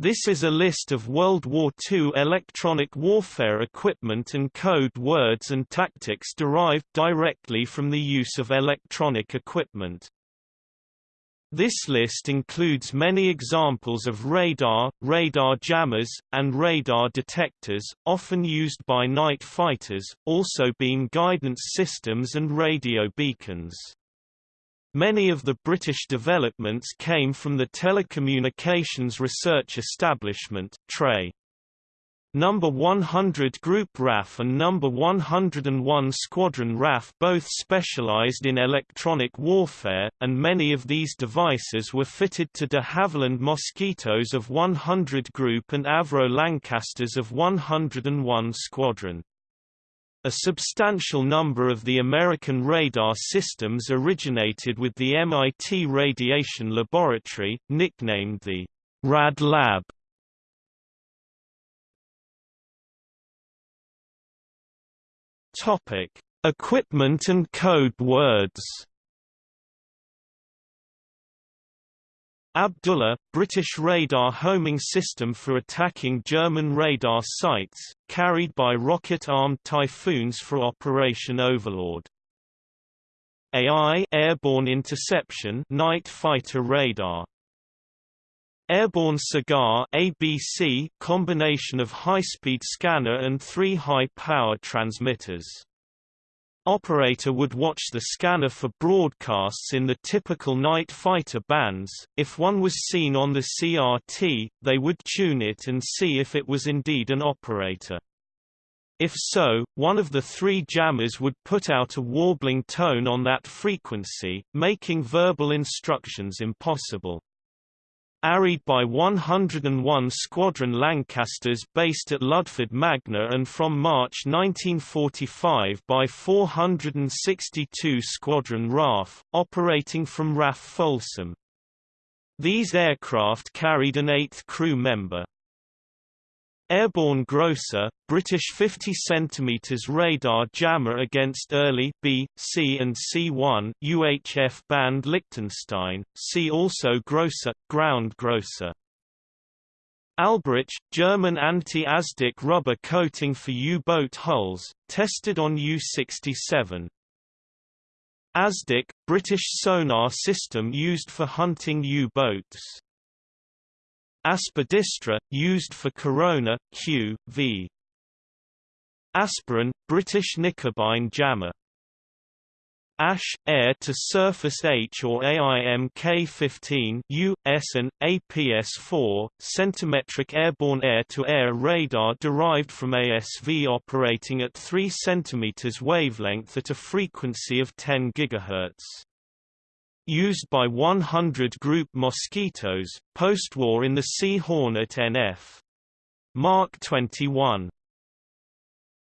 This is a list of World War II electronic warfare equipment and code words and tactics derived directly from the use of electronic equipment. This list includes many examples of radar, radar jammers, and radar detectors, often used by night fighters, also being guidance systems and radio beacons. Many of the British developments came from the Telecommunications Research Establishment TRE. Number 100 Group RAF and Number 101 Squadron RAF both specialized in electronic warfare, and many of these devices were fitted to de Havilland Mosquitoes of 100 Group and Avro Lancasters of 101 Squadron. A substantial number of the American radar systems originated with the MIT Radiation Laboratory, nicknamed the Rad Lab. Topic: Equipment and code words. Abdullah, British radar homing system for attacking German radar sites, carried by rocket-armed Typhoons for Operation Overlord. AI airborne interception night fighter radar. Airborne Cigar ABC combination of high-speed scanner and three high-power transmitters. Operator would watch the scanner for broadcasts in the typical night fighter bands. If one was seen on the CRT, they would tune it and see if it was indeed an operator. If so, one of the three jammers would put out a warbling tone on that frequency, making verbal instructions impossible. Arried by 101 Squadron Lancasters based at Ludford Magna and from March 1945 by 462 Squadron RAF, operating from RAF Foulsham. These aircraft carried an eighth crew member. Airborne Grocer, British 50 cm radar jammer against early B, C and C1 UHF band Lichtenstein, see also Grocer, ground Grocer. Albrecht, German anti-ASDIC rubber coating for U-boat hulls, tested on U-67. ASDIC, British sonar system used for hunting U-boats. Aspidistra, used for corona, Q, v. Aspirin, British Knickebein jammer. ASH, air-to-surface H or AIM-K15 US and APS-4, centimetric airborne air-to-air -air radar derived from ASV operating at 3 cm wavelength at a frequency of 10 GHz used by 100 Group Mosquitoes, post-war in the Sea Hornet NF. Mark 21.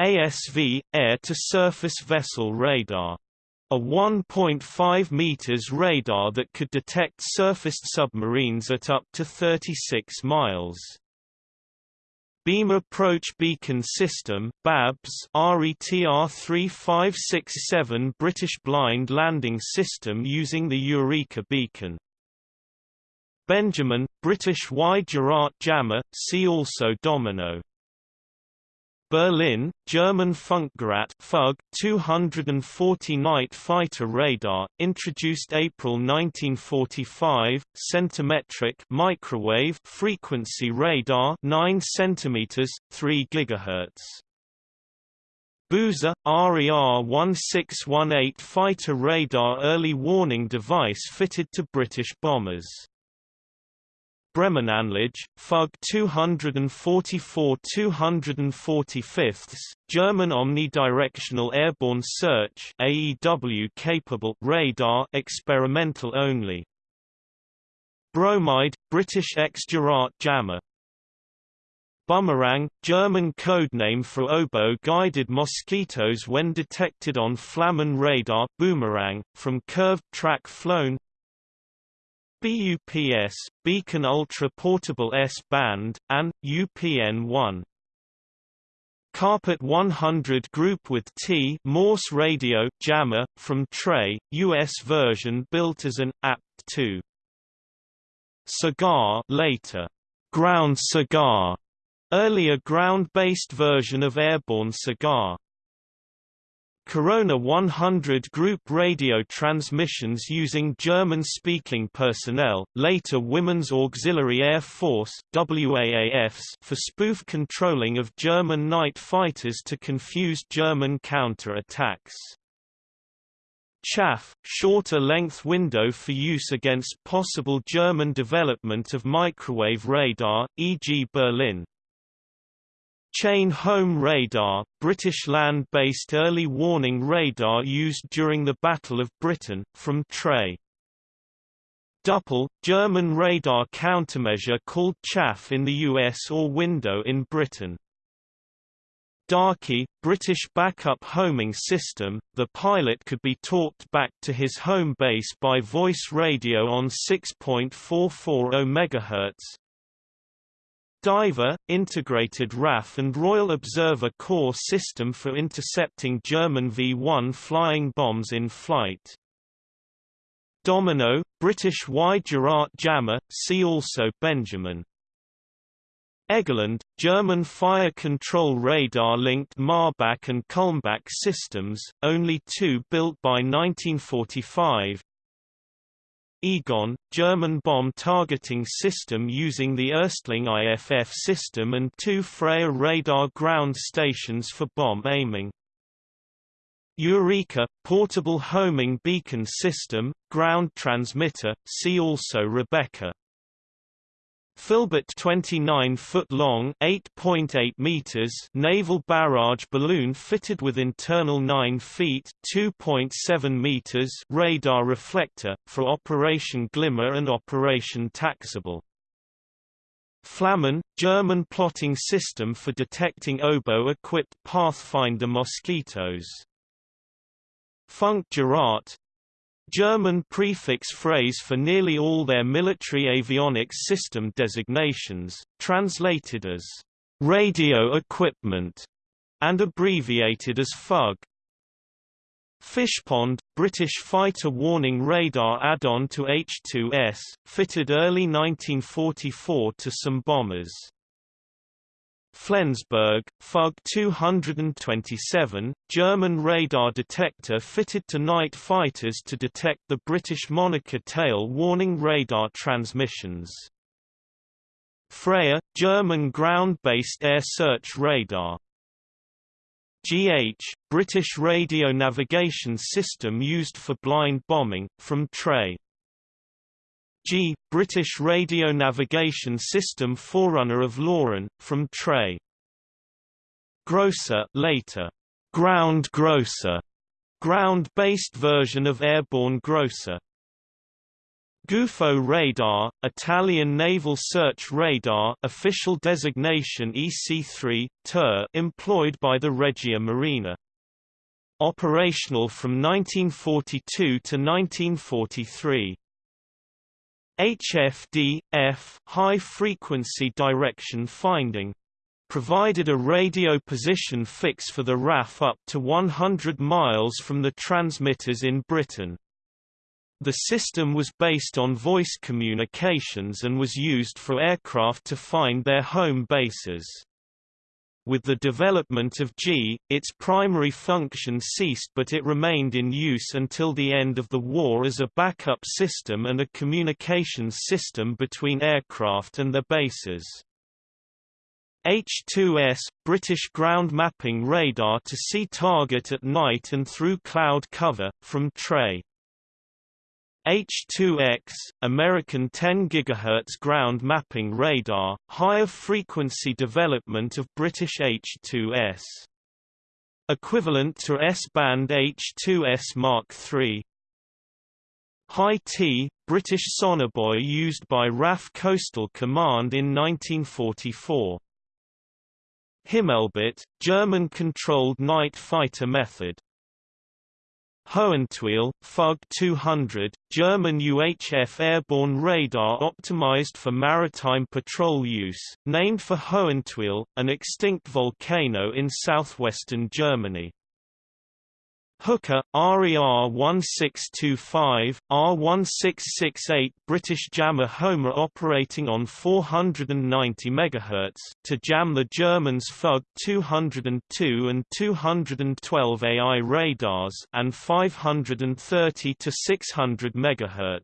ASV – Air-to-Surface Vessel Radar. A 1.5 meters radar that could detect surfaced submarines at up to 36 miles. Beam Approach Beacon System BABS RETR 3567 British Blind Landing System using the Eureka beacon. Benjamin, British Y-Gerät jammer, see also Domino. Berlin, German Funkgerät FUG 240 night fighter radar, introduced April 1945, centimetric microwave frequency radar 9 cm, 3 GHz. Boozer, RER 1618 fighter radar early warning device fitted to British bombers. Bremenanlage, FUG 244 245 German omnidirectional airborne search AEW capable radar experimental only. Bromide, British X-Gerät jammer Bumerang, German codename for oboe-guided mosquitoes when detected on Flammen radar boomerang, from curved track flown BUPS, Beacon Ultra Portable S-band, and, UPN-1. Carpet 100 group with T Morse radio jammer from TRE, US version built as an APT2. Cigar later ground cigar, earlier ground-based version of airborne cigar. Corona 100 group radio transmissions using German-speaking personnel, later Women's Auxiliary Air Force WAAFs for spoof controlling of German night fighters to confuse German counter-attacks. Chaff, shorter length window for use against possible German development of microwave radar, e.g. Berlin. Chain Home Radar, British land-based early warning radar used during the Battle of Britain, from TRE. Düppel, German radar countermeasure called chaff in the US or window in Britain. Darky, British backup homing system, the pilot could be talked back to his home base by voice radio on 6.440 MHz, Diver, integrated RAF and Royal Observer Corps system for intercepting German V-1 flying bombs in flight. Domino, British Y-Gerät jammer, see also Benjamin. Egerland, German fire control radar-linked Marbach and Kulmbach systems, only two built by 1945, Egon, German bomb targeting system using the Erstling IFF system and two Freya radar ground stations for bomb aiming. Eureka, portable homing beacon system, ground transmitter, see also Rebecca. Filbert 29-foot-long (8.8 meters) naval barrage balloon fitted with internal 9 feet (2.7 meters) radar reflector for Operation Glimmer and Operation Taxable. Flammen, German plotting system for detecting oboe-equipped Pathfinder mosquitoes. Funkgerät, German prefix phrase for nearly all their military avionics system designations, translated as radio equipment and abbreviated as FUG. Fishpond, British fighter warning radar add-on to H-2S, fitted early 1944 to some bombers. Flensburg, FUG 227, German radar detector fitted to night fighters to detect the British Monica tail warning radar transmissions. Freya, German ground-based air search radar. GH, British radio navigation system used for blind bombing, from TRE. Gee, British radio navigation system forerunner of LORAN, from TRE. Grocer later, ground Grocer, ground-based version of airborne Grocer. Gufo radar, Italian naval search radar official designation EC3, TER employed by the Regia Marina. Operational from 1942 to 1943. HFD, F high frequency direction finding provided a radio position fix for the RAF up to 100 miles from the transmitters in Britain. The system was based on voice communications and was used for aircraft to find their home bases. With the development of Gee, its primary function ceased but it remained in use until the end of the war as a backup system and a communications system between aircraft and their bases. H-2S – British ground mapping radar to see target at night and through cloud cover, from TRE. H2X, American 10 GHz ground mapping radar, higher frequency development of British H2S. Equivalent to S-band H2S Mark III. High Tea, British sonobuoy used by RAF Coastal Command in 1944. Himmelbett, German-controlled night fighter method. Hohentwiel, FUG 200, German UHF airborne radar optimized for maritime patrol use, named for Hohentwiel, an extinct volcano in southwestern Germany. Hooker, RER 1625, R1668 British jammer Homer operating on 490 MHz to jam the Germans FUG 202 and 212 AI radars and 530 to 600 MHz.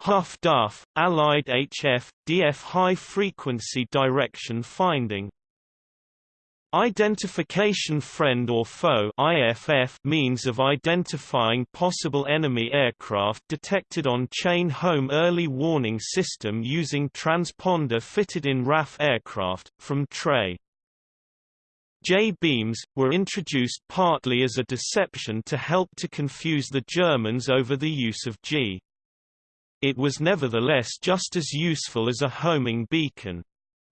Huff Duff, Allied HF, DF High Frequency Direction Finding Identification friend or foe IFF means of identifying possible enemy aircraft detected on chain home early warning system using transponder fitted in RAF aircraft, from TRE. J-beams, were introduced partly as a deception to help to confuse the Germans over the use of Gee. It was nevertheless just as useful as a homing beacon.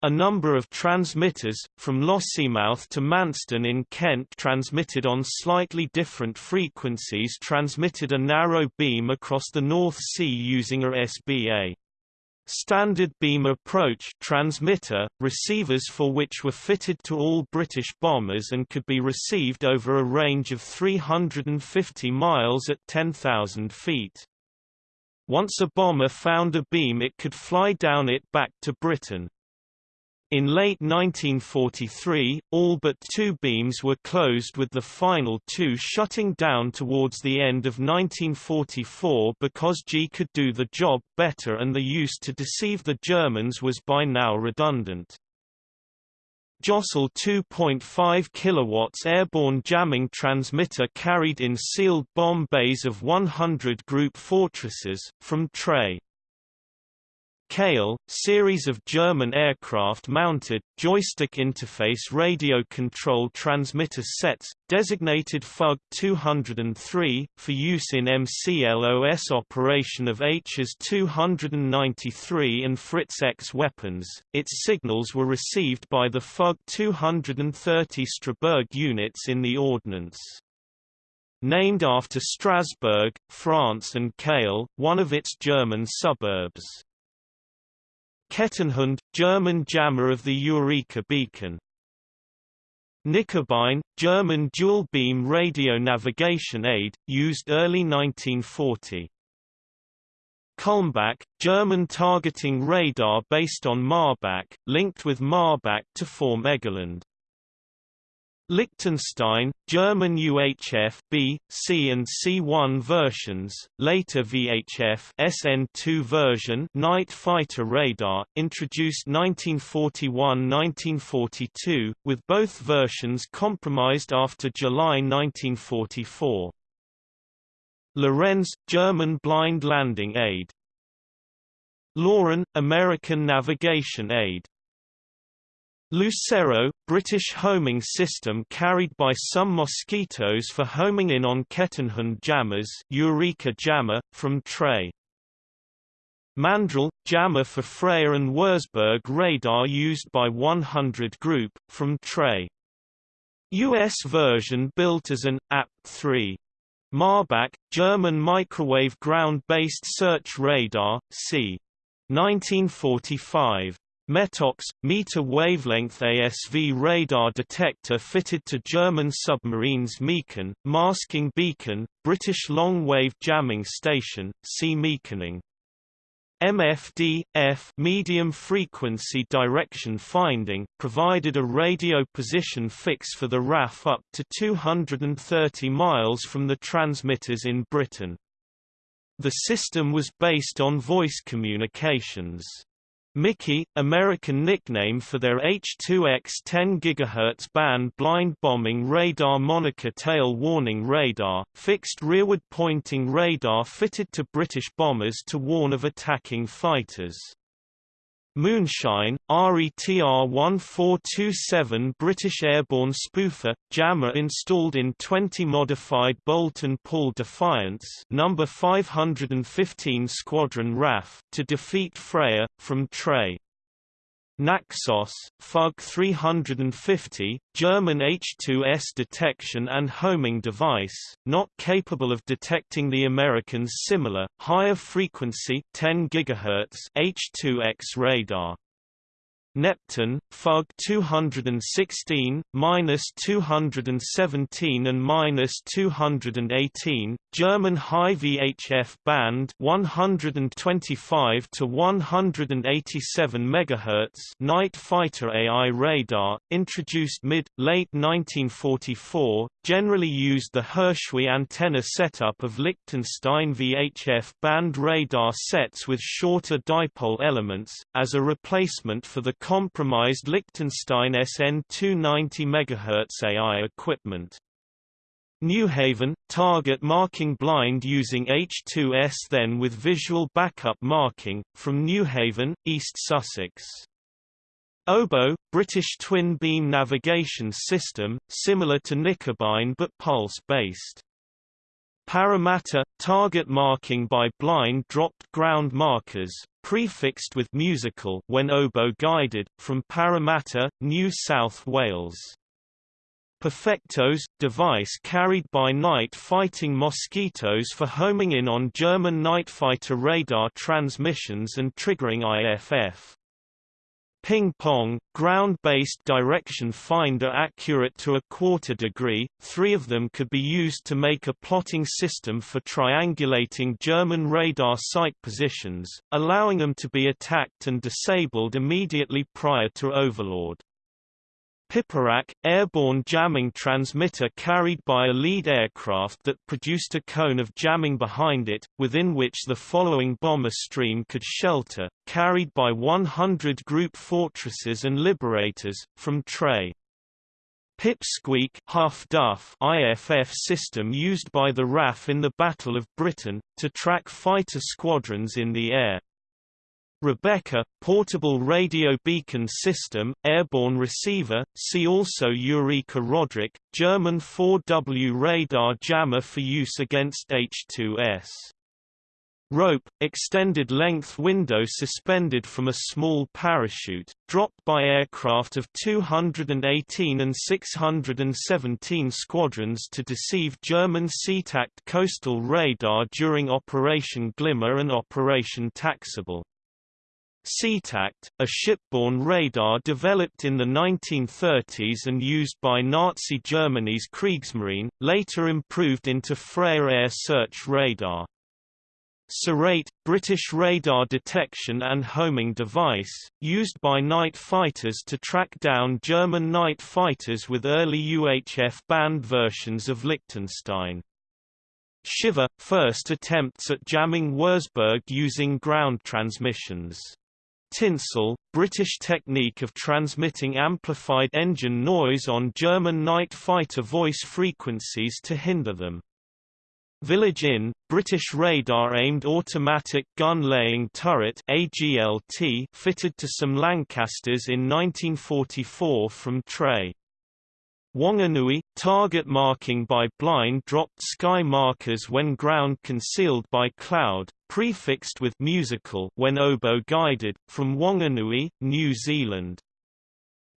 A number of transmitters, from Lossiemouth to Manston in Kent transmitted on slightly different frequencies transmitted a narrow beam across the North Sea using a SBA. Standard beam approach transmitter, receivers for which were fitted to all British bombers and could be received over a range of 350 miles at 10,000 feet. Once a bomber found a beam it could fly down it back to Britain. In late 1943, all but two beams were closed with the final two shutting down towards the end of 1944 because Gee could do the job better and the use to deceive the Germans was by now redundant. Jostle 2.5 kW airborne jamming transmitter carried in sealed bomb bays of 100 group fortresses, from TRE. Kehl, series of German aircraft-mounted, joystick interface radio control transmitter sets, designated FUG 203, for use in MCLOS operation of Hs 293 and Fritz X weapons. Its signals were received by the FUG 230 Strasbourg units in the Ordnance. Named after Strasbourg, France and Kehl, one of its German suburbs. Kettenhund, German jammer of the Eureka beacon. Knickebein, German dual-beam radio navigation aid, used early 1940. Kulmbach, German targeting radar based on Marbach, linked with Marbach to form Egerland. Lichtenstein, German UHF B, C and C1 versions, later VHF SN2 version night fighter radar, introduced 1941–1942, with both versions compromised after July 1944. Lorenz, German blind landing aid. LORAN, American navigation aid. Lucero, British homing system carried by some mosquitoes for homing in on Kettenhund jammers Eureka jammer, from TRE. Mandrel, jammer for Freya and Wurzburg radar used by 100 Group, from TRE. US version built as an AP3. Marbach, German microwave ground-based search radar, c. 1945. METOX, meter wavelength ASV radar detector fitted to German submarines Meacon, masking beacon, British long-wave jamming station, see Meaconing. MFD, F medium frequency direction finding, provided a radio position fix for the RAF up to 230 miles from the transmitters in Britain. The system was based on voice communications. Mickey, American nickname for their H-2X 10 GHz band blind bombing radar Monica tail warning radar, fixed rearward pointing radar fitted to British bombers to warn of attacking fighters. Moonshine, RETR 1427 British airborne spoofer, jammer installed in 20 modified Boulton Paul Defiants number 515 Squadron RAF to defeat Freya, from TRE. Naxos, FUG 350, German H2S detection and homing device, not capable of detecting the Americans' similar, higher frequency 10 GHz H2X radar. Neptun, Fug 216, minus 217 and minus 218, German high VHF band 125 to 187 MHz night fighter AI radar, introduced mid-late 1944, generally used the Hirschgeweih antenna setup of Lichtenstein VHF band radar sets with shorter dipole elements, as a replacement for the compromised Lichtenstein SN 290 MHz AI equipment. Newhaven, target marking blind using H2S then with visual backup marking, from Newhaven, East Sussex. Oboe, British twin-beam navigation system, similar to Knickebein but pulse-based. Parramatta, target marking by blind dropped ground markers, prefixed with musical when oboe guided, from Parramatta, New South Wales. Perfectos, device carried by night fighting mosquitoes for homing in on German night fighter radar transmissions and triggering IFF. Ping pong, ground-based direction finder accurate to a quarter degree, three of them could be used to make a plotting system for triangulating German radar site positions, allowing them to be attacked and disabled immediately prior to overlord. Piperack, airborne jamming transmitter carried by a lead aircraft that produced a cone of jamming behind it, within which the following bomber stream could shelter, carried by 100 group fortresses and liberators, from TRE. Pipsqueak Huff Duff IFF system used by the RAF in the Battle of Britain, to track fighter squadrons in the air. Rebecca, portable radio beacon system, airborne receiver, see also Eureka Roderich, German 4W radar jammer for use against H2S. Rope, extended length window suspended from a small parachute, dropped by aircraft of 218 and 617 squadrons to deceive German Seetakt coastal radar during Operation Glimmer and Operation Taxable. Seetakt, a shipborne radar developed in the 1930s and used by Nazi Germany's Kriegsmarine, later improved into Freya air search radar. Serrate, British radar detection and homing device, used by night fighters to track down German night fighters with early UHF band versions of Lichtenstein. Shiver, first attempts at jamming Wurzburg using ground transmissions. Tinsel, British technique of transmitting amplified engine noise on German night fighter voice frequencies to hinder them. Village Inn, British radar-aimed automatic gun-laying turret AGLT fitted to some Lancasters in 1944 from TRE. Wanganui, target marking by blind dropped sky markers when ground concealed by cloud, prefixed with musical when oboe guided, from Wanganui, New Zealand.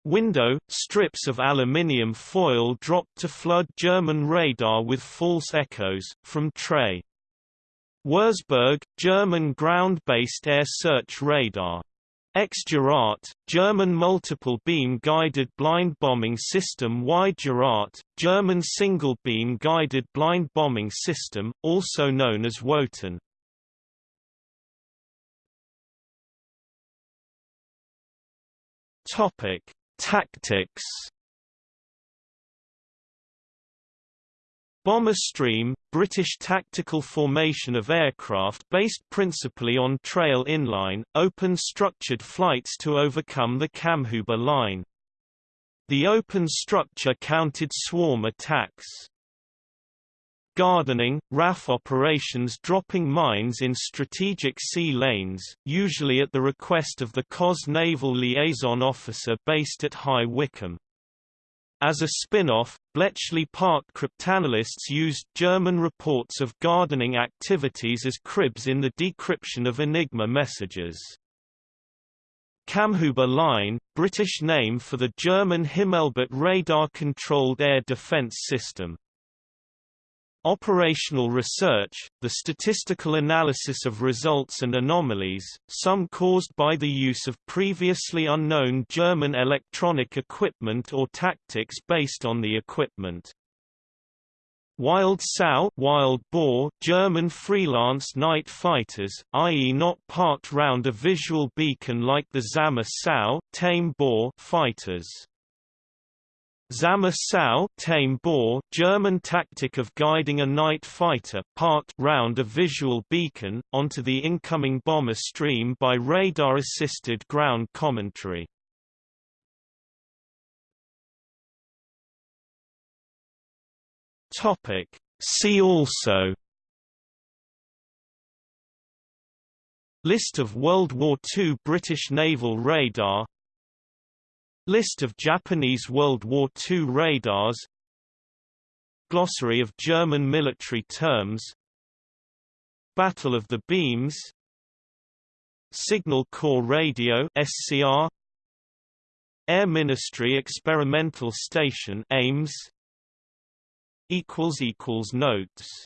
Window, strips of aluminium foil dropped to flood German radar with false echoes, from TRE. Wurzburg, German ground-based air search radar. X-Gerät, German multiple-beam guided blind bombing system Y-Gerät, German single-beam guided blind bombing system, also known as Wotan. Topic: Tactics Bomber Stream, British tactical formation of aircraft based principally on trail inline, open structured flights to overcome the Kammhuber line. The open structure counted swarm attacks. Gardening, RAF operations dropping mines in strategic sea lanes, usually at the request of the COS naval liaison officer based at High Wycombe. As a spin-off, Bletchley Park cryptanalysts used German reports of gardening activities as cribs in the decryption of Enigma messages. Kammhuber Line, British name for the German Himmelbett radar-controlled air defence system. Operational research, the statistical analysis of results and anomalies, some caused by the use of previously unknown German electronic equipment or tactics based on the equipment. Wild sow wild boar German freelance night fighters, i.e. not parked round a visual beacon like the Zahme Sau tame boar fighters. Zahme Sau tame boar German tactic of guiding a night fighter parked round a visual beacon, onto the incoming bomber stream by radar-assisted ground commentary. See also List of World War II British naval radar List of Japanese World War II radars. Glossary of German military terms. Battle of the Beams. Signal Corps Radio SCR Air Ministry Experimental Station Ames. Equals equals notes